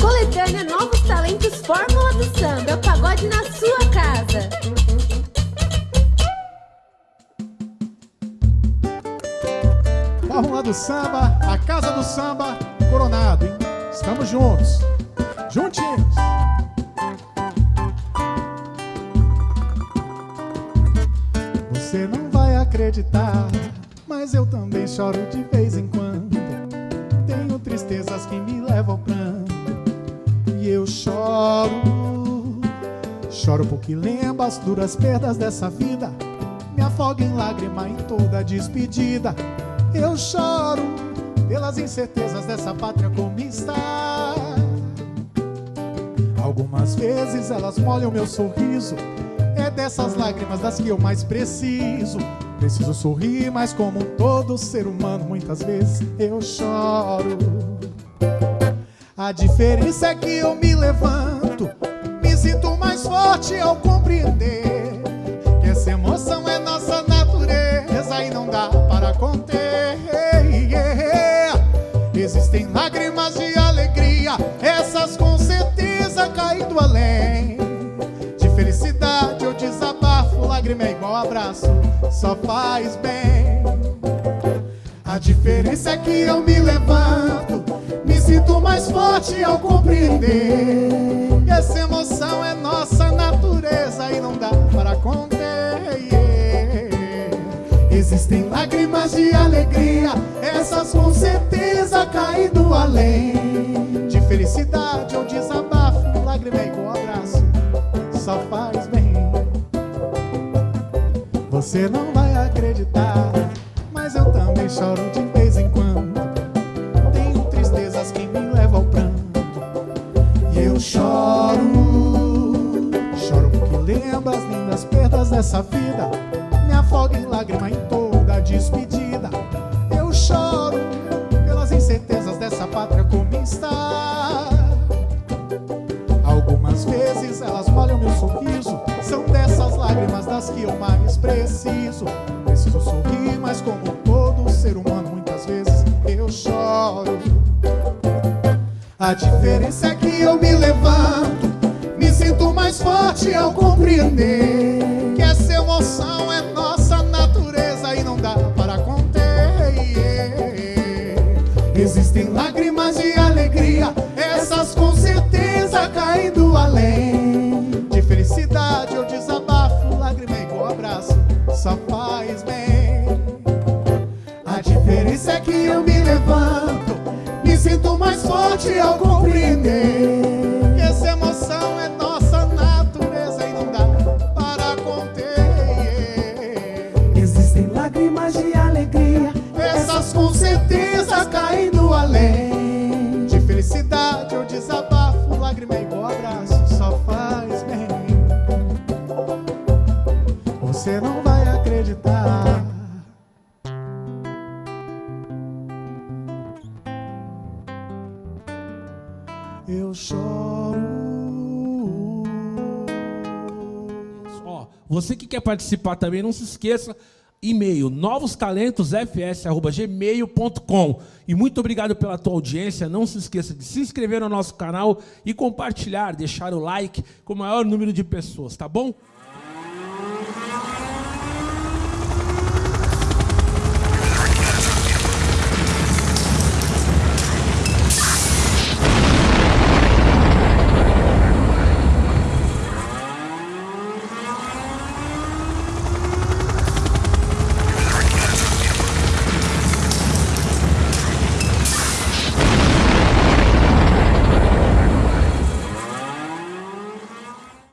Coletânea Novos Talentos Fórmula do Samba. É o pagode na sua casa. Fórmula do Samba, a Casa do Samba, Coronado, hein? Estamos juntos. Juntinhos. Você não vai acreditar, mas eu também choro de vez em quando. Tenho tristezas que me levam ao pranto. E eu choro, choro porque lembro as duras perdas dessa vida. Me afogo em lágrima em toda despedida. Eu choro pelas incertezas dessa pátria como está. Algumas vezes elas molham meu sorriso. É dessas lágrimas das que eu mais preciso. Preciso sorrir, mas como todo ser humano, muitas vezes eu choro. A diferença é que eu me levanto, me sinto mais forte ao compreender que essa emoção é nossa natureza e não dá para conter. Existem lágrimas de alegria, essas com certeza caindo além. De felicidade eu desabafo, lágrima é igual abraço, só faz bem. A diferença é que eu me levanto, ao compreender que essa emoção é nossa natureza e não dá para conter. Existem lágrimas de alegria, essas com certeza caindo além. De felicidade ou desabafo, lágrima é igual abraço, só faz bem. Você não vai acreditar, mas eu também choro de vez em quando. Tenho tristezas que me levam ao pranto. Choro, choro porque lembro as lindas perdas dessa vida. Me afogo em lágrima em toda despedida. Eu choro pelas incertezas dessa pátria como está. Algumas vezes elas molham meu sorriso. São dessas lágrimas das que eu mais preciso. Preciso sorrir, mas como A diferença é que eu me levanto, me sinto mais forte ao compreender que essa emoção é nossa natureza e não dá para conter. Existem lágrimas forte ao compreender que essa emoção é nossa natureza e não dá para conter. Existem lágrimas de alegria, Essas com certeza caindo além. De felicidade eu desabafo, lágrima igual abraço, só faz bem. Você não vai acreditar. Eu choro. Ó, você que quer participar também, não se esqueça, e-mail novostalentosfs@gmail.com. E muito obrigado pela tua audiência. Não se esqueça de se inscrever no nosso canal e compartilhar, deixar o like com o maior número de pessoas, tá bom?